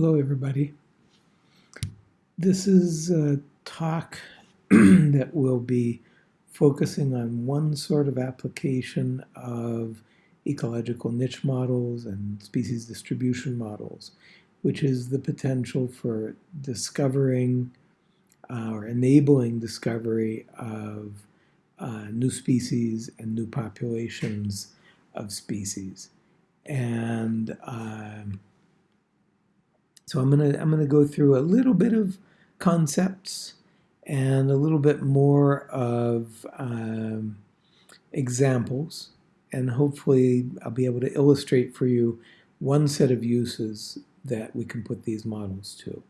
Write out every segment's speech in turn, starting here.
Hello, everybody. This is a talk that will be focusing on one sort of application of ecological niche models and species distribution models, which is the potential for discovering uh, or enabling discovery of uh, new species and new populations of species. And um, so I'm gonna I'm gonna go through a little bit of concepts and a little bit more of um, examples, and hopefully I'll be able to illustrate for you one set of uses that we can put these models to.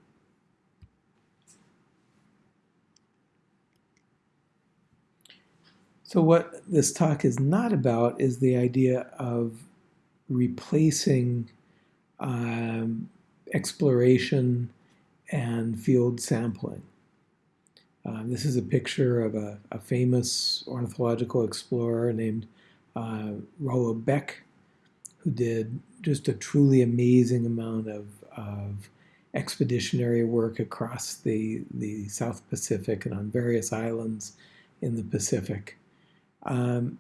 So what this talk is not about is the idea of replacing um, exploration and field sampling. Um, this is a picture of a, a, famous ornithological explorer named uh, Rollo Beck, who did just a truly amazing amount of, of expeditionary work across the, the South Pacific and on various islands in the Pacific. Um,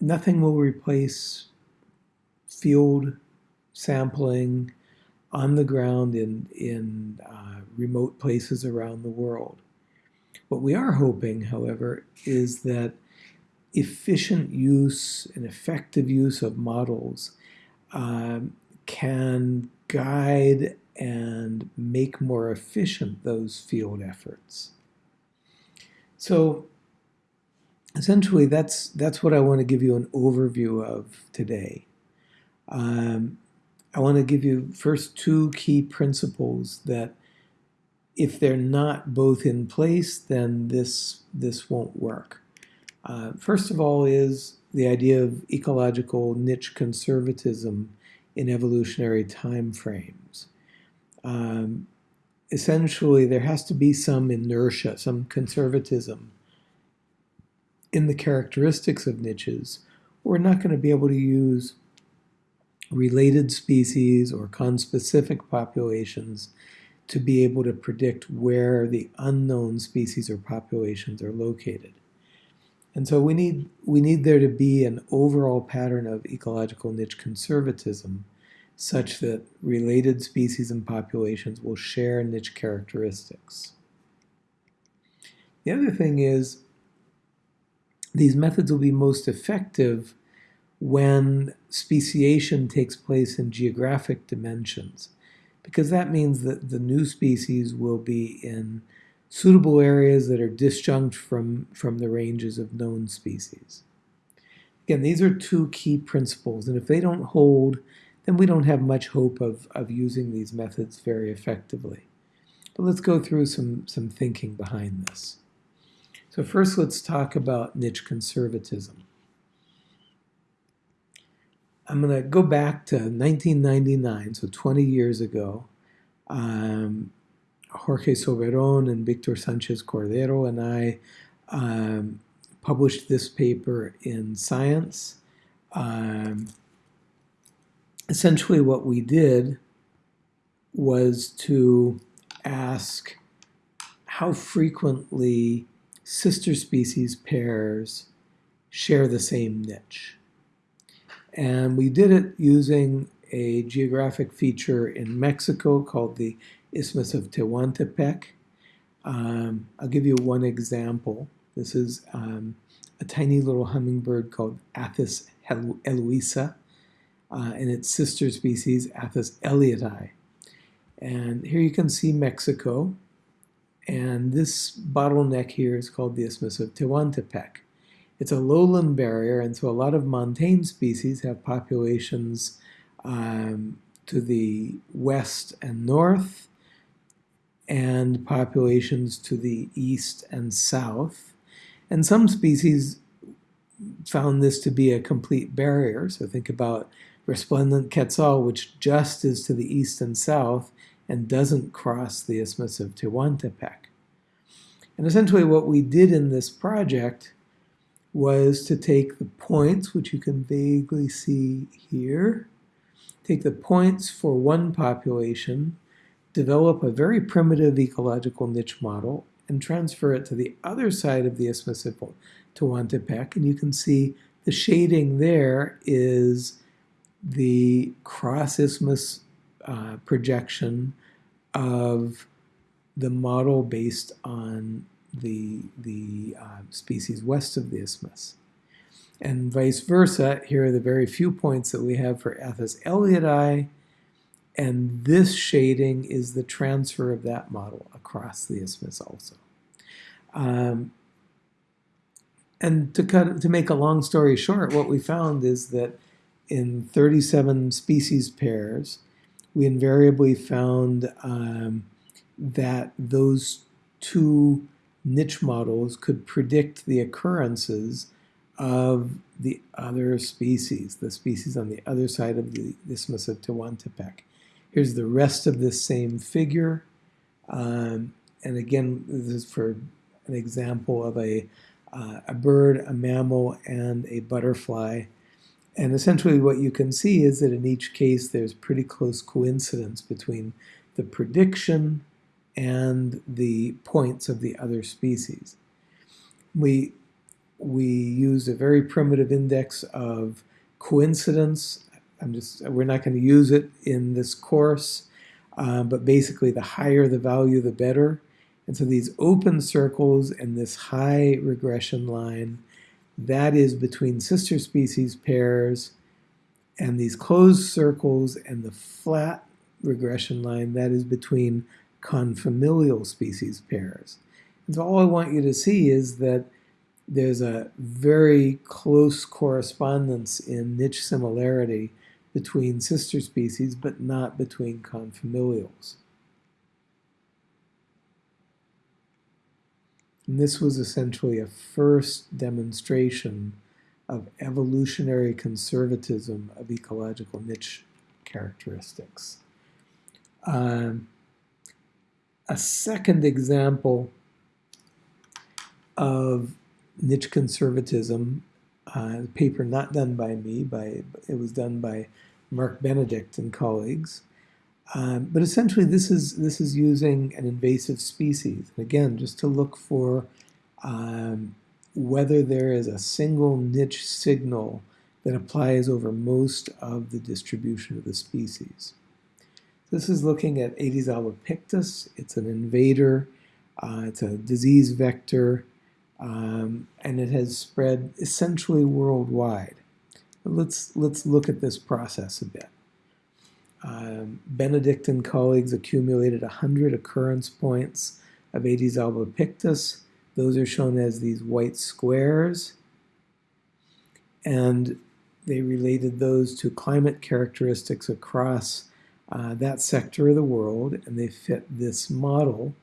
nothing will replace field sampling on the ground in, in uh, remote places around the world. What we are hoping, however, is that efficient use and effective use of models um, can guide and make more efficient those field efforts. So essentially that's that's what I want to give you an overview of today. Um, I want to give you first two key principles that if they're not both in place, then this this won't work. Uh, first of all is the idea of ecological niche conservatism in evolutionary time frames. Um, essentially, there has to be some inertia, some conservatism in the characteristics of niches. We're not going to be able to use related species or conspecific populations to be able to predict where the unknown species or populations are located. And so we need, we need there to be an overall pattern of ecological niche conservatism such that related species and populations will share niche characteristics. The other thing is these methods will be most effective when speciation takes place in geographic dimensions, because that means that the new species will be in suitable areas that are disjunct from, from the ranges of known species. Again, these are two key principles, and if they don't hold, then we don't have much hope of, of using these methods very effectively. But let's go through some, some thinking behind this. So first let's talk about niche conservatism. I'm going to go back to 1999, so 20 years ago. Um, Jorge Soberon and Victor Sanchez Cordero and I um, published this paper in Science. Um, essentially what we did was to ask how frequently sister species pairs share the same niche. And we did it using a geographic feature in Mexico called the Isthmus of Tehuantepec. Um, I'll give you one example. This is um, a tiny little hummingbird called Atthis eloisa uh, and its sister species Atthis ellioti. And here you can see Mexico. And this bottleneck here is called the Isthmus of Tehuantepec. It's a lowland barrier, and so a lot of montane species have populations um, to the west and north, and populations to the east and south. And some species found this to be a complete barrier. So think about resplendent quetzal, which just is to the east and south and doesn't cross the Isthmus of Tehuantepec. And essentially what we did in this project was to take the points, which you can vaguely see here, take the points for one population, develop a very primitive ecological niche model and transfer it to the other side of the Isthmus of Tehuantepec, and you can see the shading there is the cross-isthmus uh, projection of the model based on the, the uh, species west of the isthmus. And vice versa, here are the very few points that we have for Atthis ellioti, and this shading is the transfer of that model across the isthmus also. Um, and to cut to make a long story short, what we found is that in 37 species pairs, we invariably found um, that those two niche models could predict the occurrences of the other species, the species on the other side of the Isthmus of Tehuantepec. Here's the rest of this same figure. Um, and again, this is for an example of a, uh, a bird, a mammal, and a butterfly. And essentially what you can see is that in each case there's pretty close coincidence between the prediction and the points of the other species. We, we use a very primitive index of coincidence. I'm just, we're not going to use it in this course, uh, but basically the higher the value, the better. And so these open circles and this high regression line, that is between sister species pairs, and these closed circles and the flat regression line, that is between confamilial species pairs. And so all I want you to see is that there's a very close correspondence in niche similarity between sister species, but not between confamilials. And this was essentially a first demonstration of evolutionary conservatism of ecological niche characteristics. Um, a second example of niche conservatism, uh, a paper not done by me, by it was done by Mark Benedict and colleagues. Um, but essentially, this is this is using an invasive species. And Again, just to look for um, whether there is a single niche signal that applies over most of the distribution of the species. This is looking at Aedes albopictus. It's an invader. Uh, it's a disease vector, um, and it has spread essentially worldwide. But let's, let's look at this process a bit. Um, Benedict and colleagues accumulated 100 occurrence points of Aedes albopictus. Those are shown as these white squares. And they related those to climate characteristics across uh, that sector of the world, and they fit this model.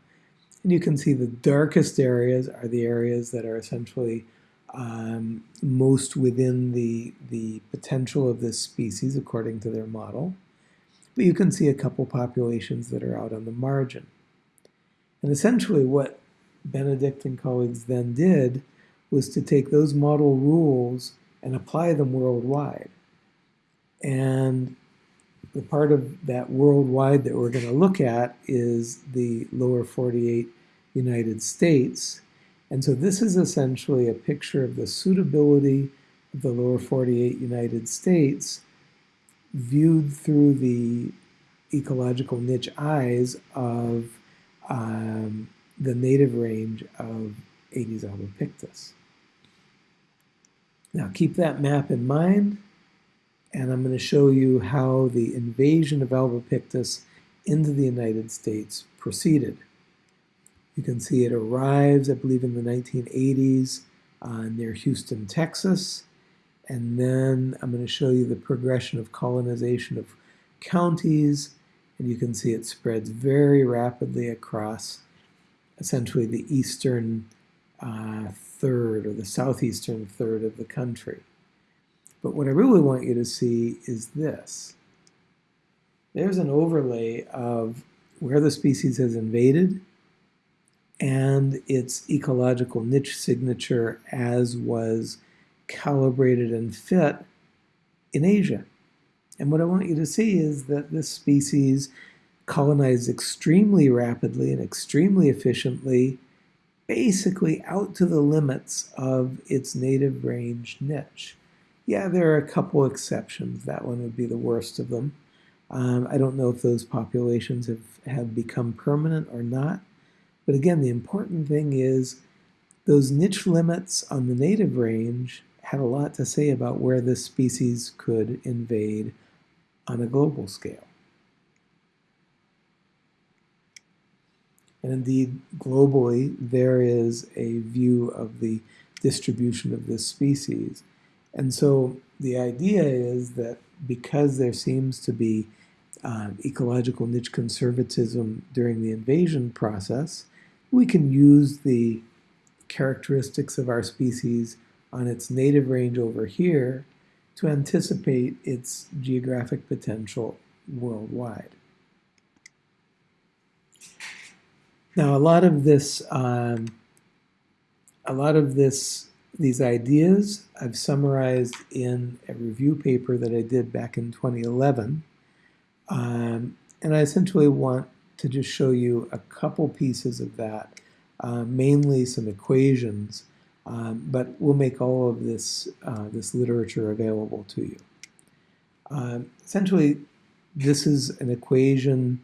And you can see the darkest areas are the areas that are essentially um, most within the, the potential of this species according to their model. But you can see a couple populations that are out on the margin. And essentially what Benedict and colleagues then did was to take those model rules and apply them worldwide. And the part of that worldwide that we're going to look at is the lower 48 United States. And so this is essentially a picture of the suitability of the lower 48 United States viewed through the ecological niche eyes of um, the native range of Aedes albopictus. Now keep that map in mind and I'm going to show you how the invasion of Albopictus into the United States proceeded. You can see it arrives, I believe, in the 1980s uh, near Houston, Texas. And then I'm going to show you the progression of colonization of counties. And you can see it spreads very rapidly across essentially the eastern uh, third or the southeastern third of the country. But what I really want you to see is this. There's an overlay of where the species has invaded and its ecological niche signature as was calibrated and fit in Asia. And what I want you to see is that this species colonized extremely rapidly and extremely efficiently, basically out to the limits of its native range niche. Yeah, there are a couple exceptions. That one would be the worst of them. Um, I don't know if those populations have, have become permanent or not. But again, the important thing is those niche limits on the native range had a lot to say about where this species could invade on a global scale. And indeed, globally, there is a view of the distribution of this species. And so the idea is that because there seems to be um, ecological niche conservatism during the invasion process, we can use the characteristics of our species on its native range over here to anticipate its geographic potential worldwide. Now, a lot of this, um, a lot of this, these ideas I've summarized in a review paper that I did back in 2011. Um, and I essentially want to just show you a couple pieces of that, uh, mainly some equations, um, but we'll make all of this, uh, this literature available to you. Um, essentially, this is an equation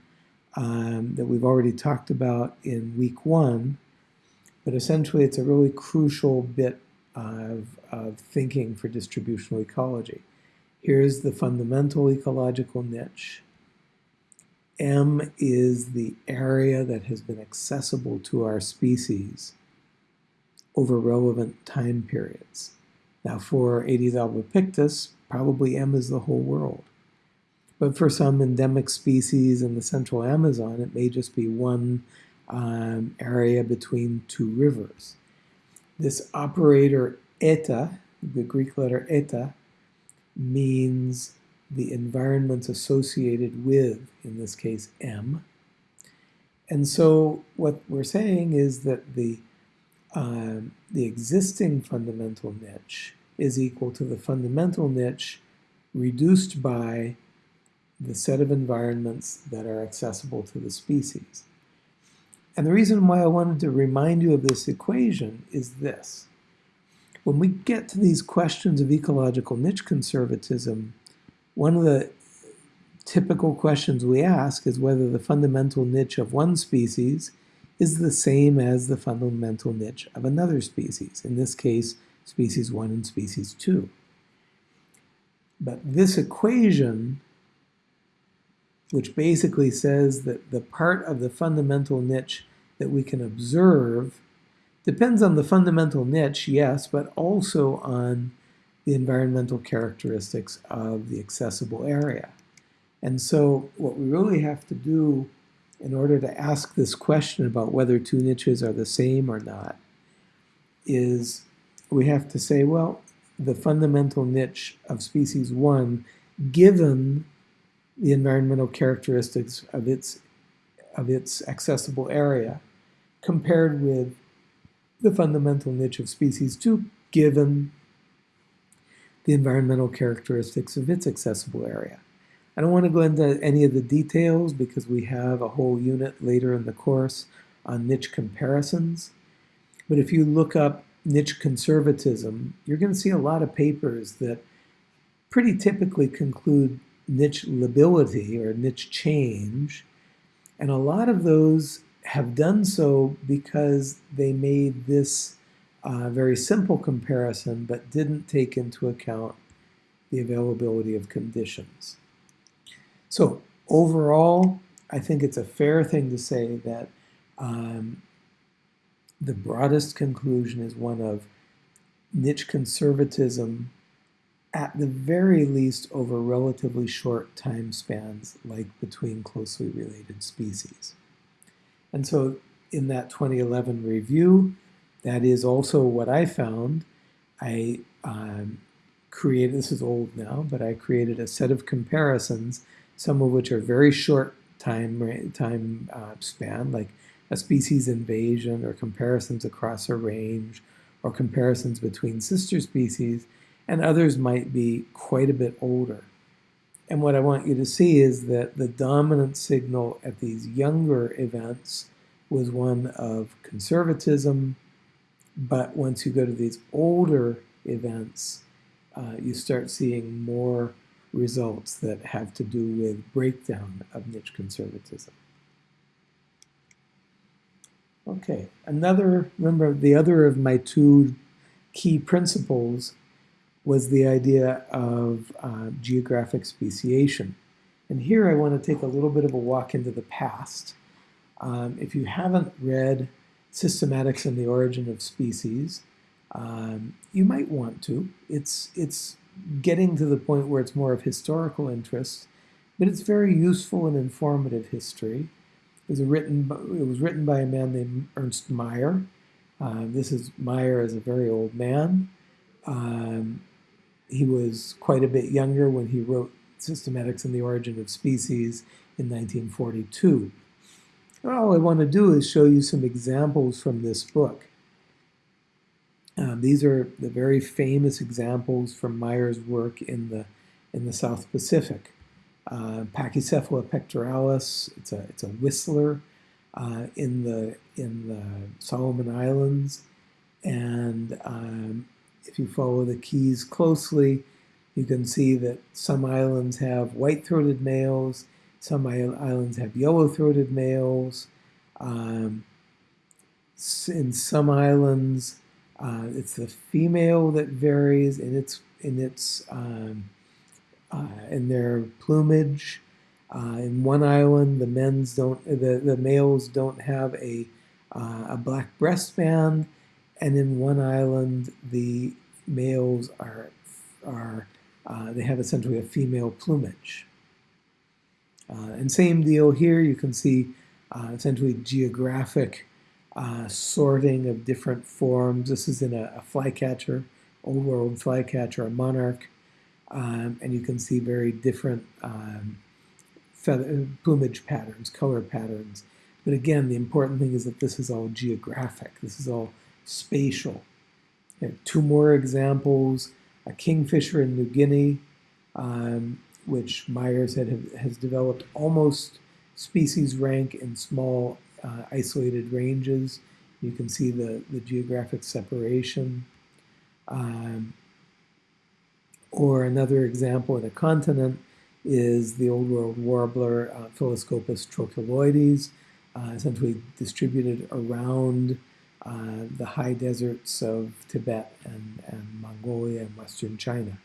um, that we've already talked about in week one, but essentially it's a really crucial bit of, of thinking for distributional ecology. Here's the fundamental ecological niche. M is the area that has been accessible to our species over relevant time periods. Now for Aedes albopictus, probably M is the whole world. But for some endemic species in the central Amazon, it may just be one um, area between two rivers. This operator eta, the Greek letter eta, means the environments associated with, in this case, M. And so what we're saying is that the, um, the existing fundamental niche is equal to the fundamental niche reduced by the set of environments that are accessible to the species. And the reason why I wanted to remind you of this equation is this. When we get to these questions of ecological niche conservatism, one of the typical questions we ask is whether the fundamental niche of one species is the same as the fundamental niche of another species, in this case, species 1 and species 2. But this equation which basically says that the part of the fundamental niche that we can observe depends on the fundamental niche, yes, but also on the environmental characteristics of the accessible area. And so what we really have to do in order to ask this question about whether two niches are the same or not is we have to say, well, the fundamental niche of species one, given the environmental characteristics of its, of its accessible area compared with the fundamental niche of species 2 given the environmental characteristics of its accessible area. I don't want to go into any of the details because we have a whole unit later in the course on niche comparisons. But if you look up niche conservatism, you're going to see a lot of papers that pretty typically conclude niche lability or niche change. And a lot of those have done so because they made this uh, very simple comparison but didn't take into account the availability of conditions. So overall, I think it's a fair thing to say that um, the broadest conclusion is one of niche conservatism at the very least over relatively short time spans, like between closely related species. And so in that 2011 review, that is also what I found. I um, created, this is old now, but I created a set of comparisons, some of which are very short time, time uh, span, like a species invasion or comparisons across a range or comparisons between sister species, and others might be quite a bit older. And what I want you to see is that the dominant signal at these younger events was one of conservatism, but once you go to these older events, uh, you start seeing more results that have to do with breakdown of niche conservatism. Okay, another, remember the other of my two key principles was the idea of uh, geographic speciation. And here I want to take a little bit of a walk into the past. Um, if you haven't read Systematics and the Origin of Species, um, you might want to. It's, it's getting to the point where it's more of historical interest, but it's very useful and informative history. It was written, it was written by a man named Ernst Mayr. Uh, this is Mayr as a very old man. Um, he was quite a bit younger when he wrote Systematics and the Origin of Species in 1942. all I want to do is show you some examples from this book. Um, these are the very famous examples from Mayr's work in the in the South Pacific. Uh, Pachycephala pectoralis, it's a it's a whistler uh, in the in the Solomon Islands, and um, if you follow the keys closely, you can see that some islands have white-throated males, some islands have yellow-throated males. Um, in some islands, uh, it's the female that varies in its in its um, uh, in their plumage. Uh, in one island, the men's don't the, the males don't have a uh, a black breastband, and in one island, the males are are uh, they have essentially a female plumage. Uh, and same deal here. You can see essentially geographic uh, sorting of different forms. This is in a, a flycatcher, old world flycatcher, a monarch, um, and you can see very different um, feather, plumage patterns, color patterns. But again, the important thing is that this is all geographic. This is all spatial. two more examples, a kingfisher in New Guinea, um, which Myers said has developed almost species rank in small uh, isolated ranges. You can see the, the geographic separation. Um, or another example in a continent is the Old World warbler uh, Phylloscopus trochiloides, uh, essentially distributed around uh, the high deserts of Tibet and, and Mongolia and Western China.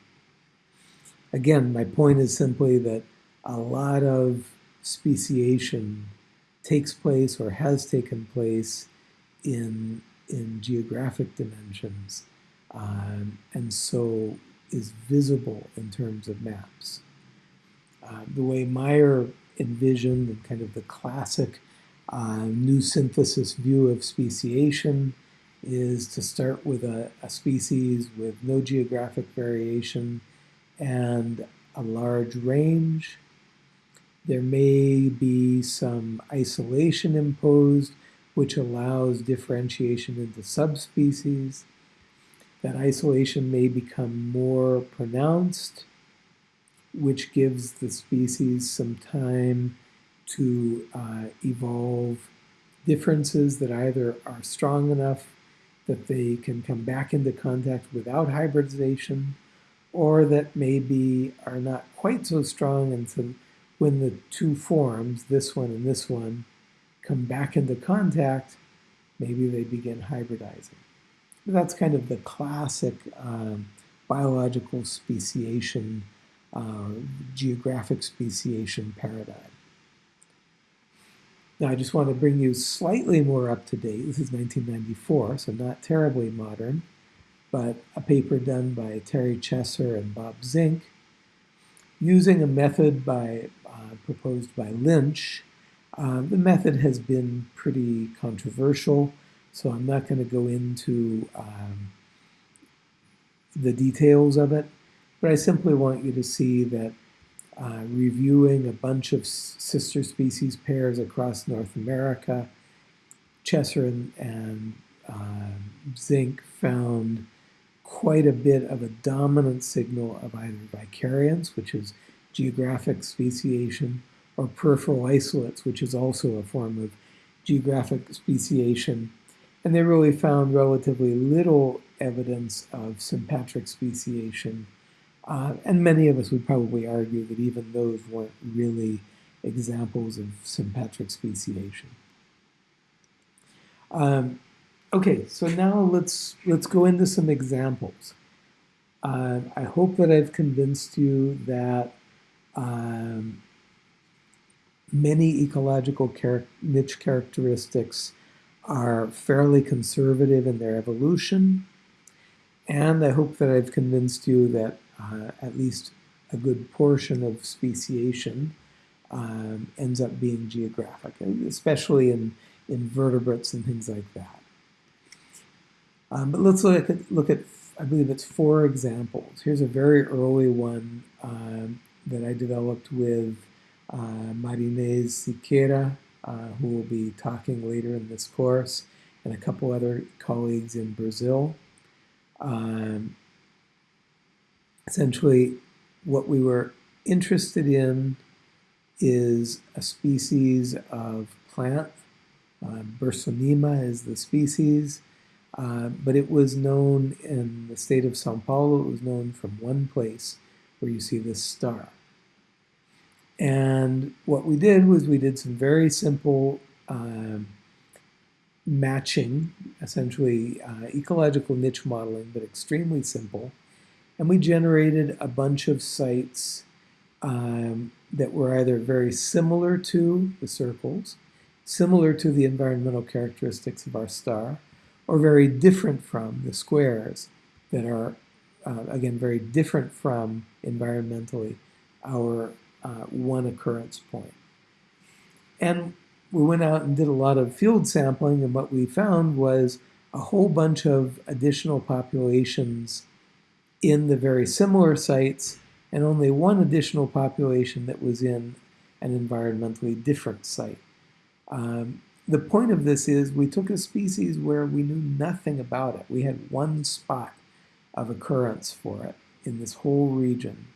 Again, my point is simply that a lot of speciation takes place or has taken place in, in geographic dimensions um, and so is visible in terms of maps. Uh, the way Mayr envisioned and kind of the classic uh, new synthesis view of speciation is to start with a, a species with no geographic variation and a large range there may be some isolation imposed, which allows differentiation into subspecies. That isolation may become more pronounced, which gives the species some time to uh, evolve differences that either are strong enough that they can come back into contact without hybridization, or that maybe are not quite so strong and so when the two forms, this one and this one, come back into contact, maybe they begin hybridizing. That's kind of the classic um, biological speciation, uh, geographic speciation paradigm. Now I just want to bring you slightly more up to date. This is 1994, so not terribly modern, but a paper done by Terry Chesser and Bob Zink using a method by uh, proposed by Lynch. Uh, the method has been pretty controversial, so I'm not going to go into um, the details of it, but I simply want you to see that uh, reviewing a bunch of sister species pairs across North America, Chesser and, and uh, Zink found quite a bit of a dominant signal of either vicariance, which is geographic speciation, or peripheral isolates, which is also a form of geographic speciation. And they really found relatively little evidence of sympatric speciation. Uh, and many of us would probably argue that even those weren't really examples of sympatric speciation. Um, okay, so now let's let's go into some examples. Uh, I hope that I've convinced you that um, many ecological char niche characteristics are fairly conservative in their evolution. And I hope that I've convinced you that uh, at least a good portion of speciation um, ends up being geographic, especially in invertebrates and things like that. Um, but let's look at, look at, I believe it's four examples. Here's a very early one um, that I developed with uh, Marinez Siqueira, uh, who will be talking later in this course, and a couple other colleagues in Brazil. Um, essentially, what we were interested in is a species of plant. Uh, is the species, uh, but it was known in the state of Sao Paulo, it was known from one place where you see this star. And what we did was we did some very simple um, matching, essentially uh, ecological niche modeling, but extremely simple. And we generated a bunch of sites um, that were either very similar to the circles, similar to the environmental characteristics of our star, or very different from the squares that are, uh, again, very different from environmentally our uh, one occurrence point. And we went out and did a lot of field sampling, and what we found was a whole bunch of additional populations in the very similar sites and only one additional population that was in an environmentally different site. Um, the point of this is we took a species where we knew nothing about it. We had one spot of occurrence for it in this whole region.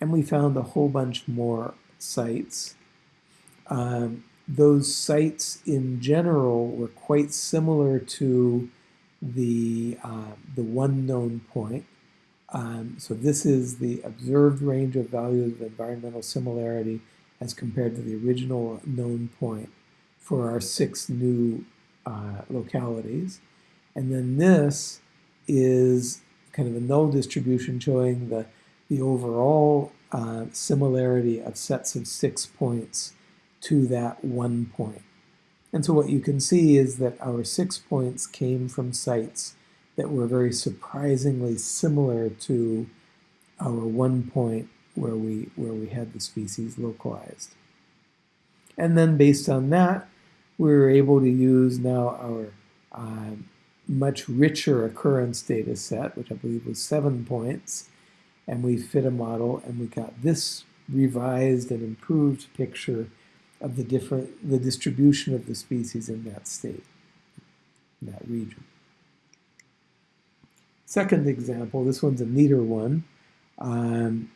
And we found a whole bunch more sites. Um, those sites in general were quite similar to the, uh, the one known point. Um, so this is the observed range of values of environmental similarity as compared to the original known point for our six new uh, localities. And then this is kind of a null distribution showing the, the overall uh, similarity of sets of six points to that one point. And so what you can see is that our six points came from sites that were very surprisingly similar to our one point where we, where we had the species localized. And then based on that, we were able to use now our uh, much richer occurrence data set, which I believe was seven points, and we fit a model and we got this revised and improved picture of the different the distribution of the species in that state, in that region. Second example, this one's a neater one. Um,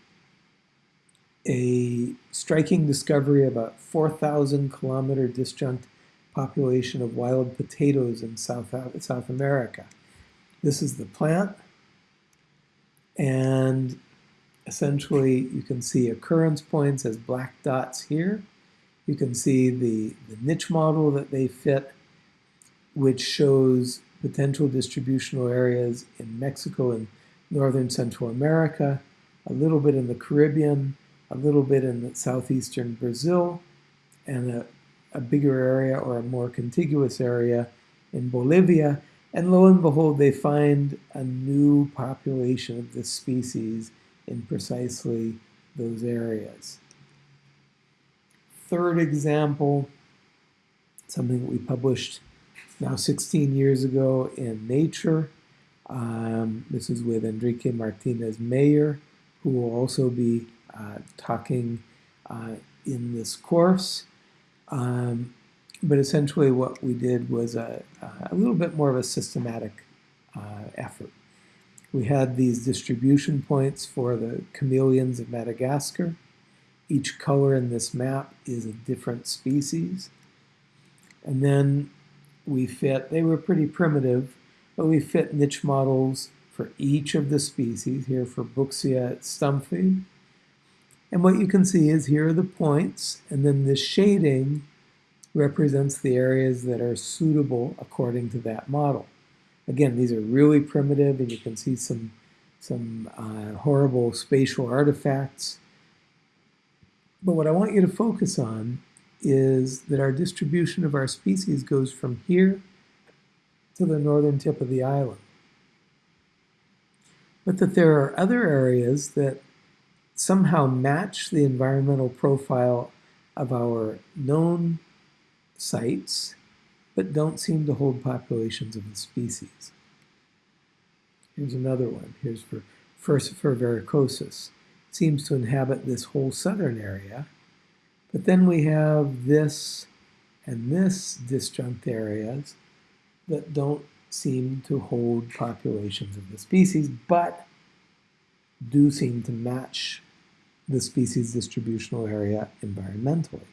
a striking discovery of a 4,000 kilometer disjunct population of wild potatoes in South, South America. This is the plant, and essentially you can see occurrence points as black dots here. You can see the, the niche model that they fit, which shows potential distributional areas in Mexico and northern Central America, a little bit in the Caribbean, a little bit in southeastern Brazil, and a, a bigger area or a more contiguous area in Bolivia. And lo and behold, they find a new population of this species in precisely those areas. Third example, something that we published now 16 years ago in Nature. Um, this is with Enrique Martinez Meyer, who will also be uh, talking uh, in this course. Um, but essentially what we did was a, a little bit more of a systematic uh, effort. We had these distribution points for the chameleons of Madagascar, Each color in this map is a different species. And then we fit, they were pretty primitive, but we fit niche models for each of the species, here for Brookesia stumpffi. And what you can see is here are the points, and then the shading represents the areas that are suitable according to that model. Again, these are really primitive, and you can see some, some uh, horrible spatial artifacts. But what I want you to focus on is that our distribution of our species goes from here to the northern tip of the island. But that there are other areas that somehow match the environmental profile of our known sites, but don't seem to hold populations of the species. Here's another one. Here's for Furcifer verrucosus. It seems to inhabit this whole southern area, but then we have this and this disjunct areas that don't seem to hold populations of the species, but do seem to match the species distributional area environmentally.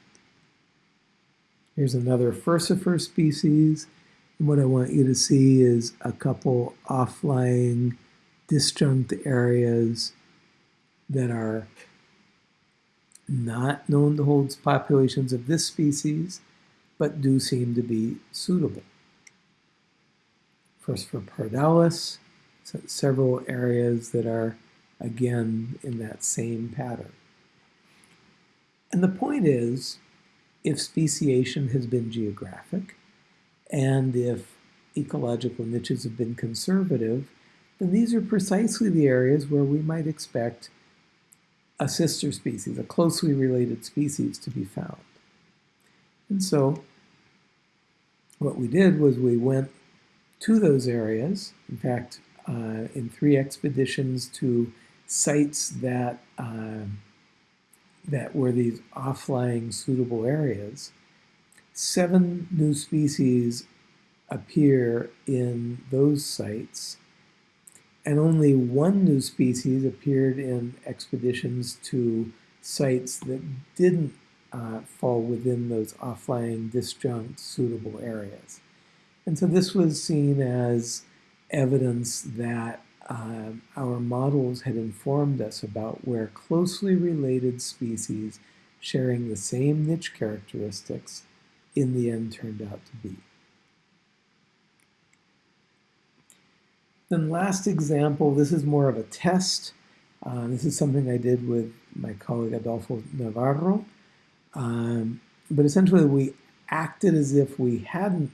Here's another Furcifer species. And what I want you to see is a couple off-lying disjunct areas that are not known to hold populations of this species, but do seem to be suitable. Furcifer pardalis, so several areas that are, again, in that same pattern. And the point is, if speciation has been geographic, and if ecological niches have been conservative, then these are precisely the areas where we might expect a sister species, a closely related species to be found. And so what we did was we went to those areas, in fact, uh, in three expeditions to sites that, uh, that were these off-lying suitable areas, seven new species appear in those sites and only one new species appeared in expeditions to sites that didn't uh, fall within those off-lying disjunct suitable areas. And so this was seen as evidence that uh, our models had informed us about where closely related species sharing the same niche characteristics in the end turned out to be. Then last example, this is more of a test. Uh, this is something I did with my colleague Adolfo Navarro. Um, but essentially we acted as if we hadn't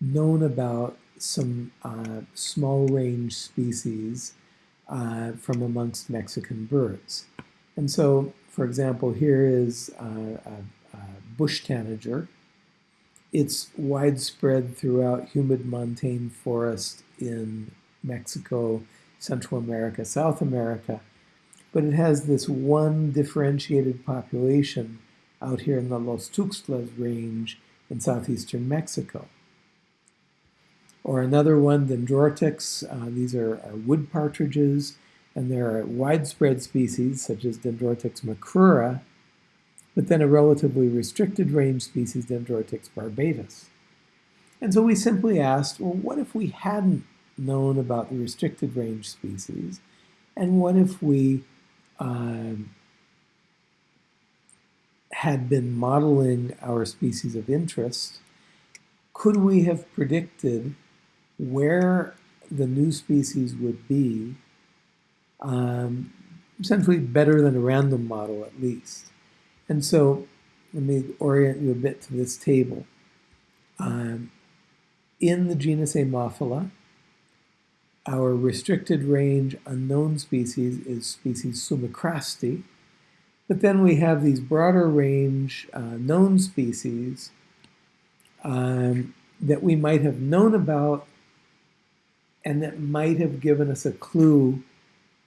known about some uh, small range species uh, from amongst Mexican birds. And so, for example, here is uh, a, a bush tanager. It's widespread throughout humid montane forest in Mexico, Central America, South America, but it has this one differentiated population out here in the Los Tuxtlas range in southeastern Mexico. Or another one, Dendrortyx, uh, these are, are, wood partridges, and there are widespread species such as Dendrortyx macrura, but then a relatively restricted range species, Dendrortyx barbatus. And so we simply asked, well, what if we hadn't known about the restricted range species? And what if we um, had been modeling our species of interest? Could we have predicted where the new species would be um, essentially better than a random model at least? And so let me orient you a bit to this table. Um, in the genus Aimophila, our restricted range unknown species is species Sumichrasti, but then we have these broader range uh, known species um, that we might have known about and that might have given us a clue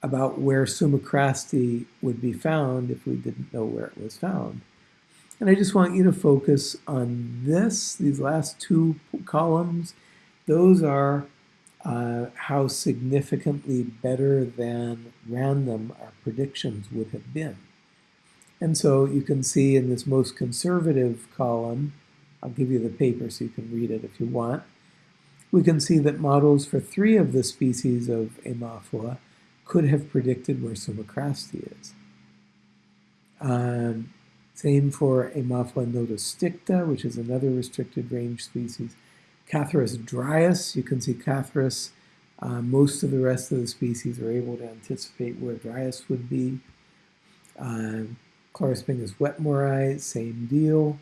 about where Sumichrasti would be found if we didn't know where it was found. And I just want you to focus on this, these last two columns. Those are uh, how significantly better than random our predictions would have been. And so you can see in this most conservative column, I'll give you the paper so you can read it if you want, we can see that models for three of the species of Aimophila could have predicted where Sumichrasti is. Um, same for Aimophila notosticta, which is another restricted range species. Catharus dryas, you can see Catharus, uh, most of the rest of the species are able to anticipate where dryas would be. Um, Chlorospingus wetmorei, same deal.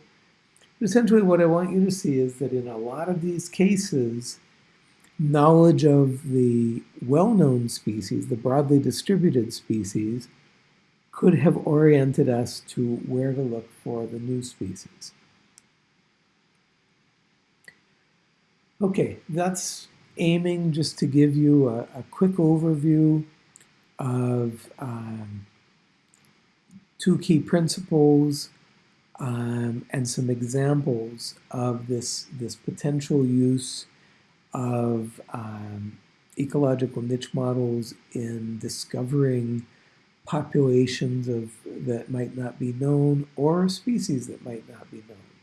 But essentially what I want you to see is that in a lot of these cases, knowledge of the well-known species, the broadly distributed species, could have oriented us to where to look for the new species. Okay, that's aiming just to give you a, a quick overview of um, two key principles um, and some examples of this, this potential use of um, ecological niche models in discovering populations of that might not be known or species that might not be known.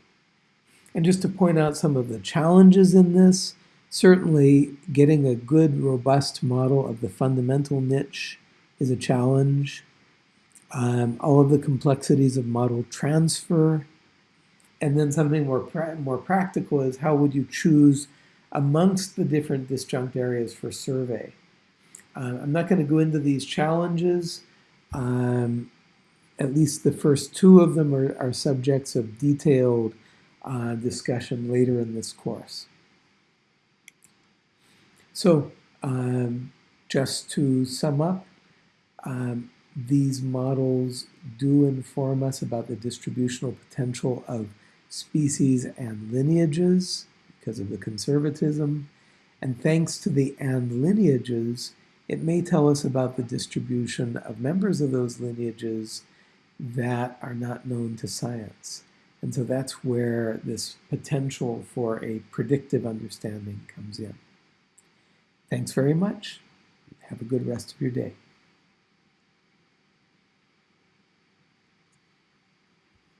And just to point out some of the challenges in this, certainly getting a good, robust model of the fundamental niche is a challenge. Um, all of the complexities of model transfer. And then something more, pra more practical is how would you choose amongst the different disjunct areas for survey. Uh, I'm not going to go into these challenges. Um, at least the first two of them are, are subjects of detailed uh, discussion later in this course. So um, just to sum up, um, these models do inform us about the distributional potential of species and lineages because of the conservatism. And thanks to the and lineages, it may tell us about the distribution of members of those lineages that are not known to science. And so that's where this potential for a predictive understanding comes in. Thanks very much. Have a good rest of your day.